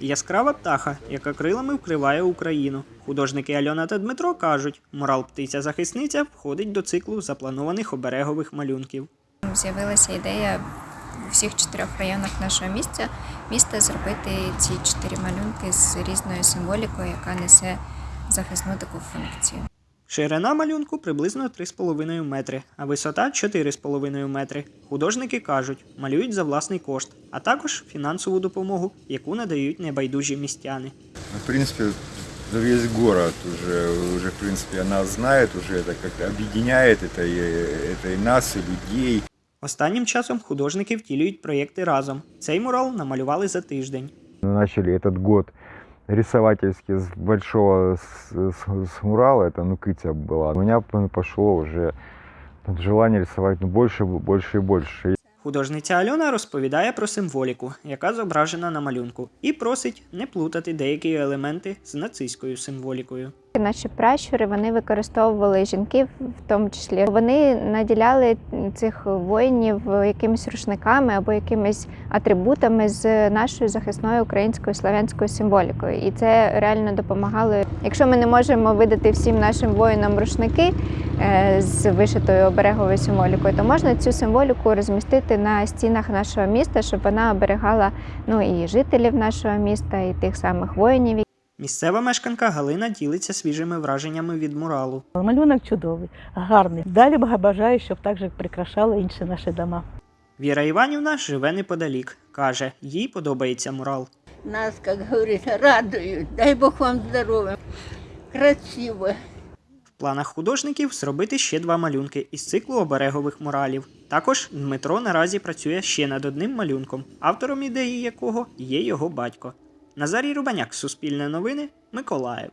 Яскрава птаха, яка крилами вкриває Україну. Художники Альона та Дмитро кажуть, мурал птиця-захисниця входить до циклу запланованих оберегових малюнків. З'явилася ідея у всіх чотирьох районах нашого міста, міста зробити ці чотири малюнки з різною символікою, яка несе захисну таку функцію. Ширина малюнку приблизно 3,5 метри, а висота 4,5 метри. Художники кажуть, малюють за власний кошт, а також фінансову допомогу, яку надають небайдужі містяни. Ну, В принципе, за весь город уже, уже в принципе, она знает, уже это как-то объединяет это и, это и нас, и людей. Останнім часом художники втілюють проєкти разом. Цей мурал намалювали за тиждень. начали этот год рисовательски с большого с, с- с мурала, это ну Кытя была. У меня п- пошло уже желание рисовать ну, больше, больше и больше. Художниця Альона розповідає про символіку, яка зображена на малюнку, і просить не плутати деякі елементи з нацистською символікою. Наші пращури вони використовували жінки, в тому числі вони наділяли цих воїнів якимись рушниками або якимись атрибутами з нашою захисною українською славянською символікою. І це реально допомагало. Якщо ми не можемо видати всім нашим воїнам рушники е, з вишитою обереговою символікою, то можна цю символіку розмістити на стінах нашого міста, щоб вона оберегала ну і жителів нашого міста, і тих самих воїнів, Місцева мешканка Галина ділиться свіжими враженнями від муралу. Малюнок чудовий, гарний. Далі бажаю, щоб так же прикрашали інші наші дома. Віра Іванівна живе неподалік. Каже, їй подобається мурал. Нас, как говорится, радуют. Дай Бог вам здоровья. Красиво. В планах художників зробити ще два малюнки із циклу оберегових муралів. Також Дмитро наразі працює ще над одним малюнком, автором ідеї якого є його батько. Назарій Рубаняк, Суспільне новини, Миколаїв.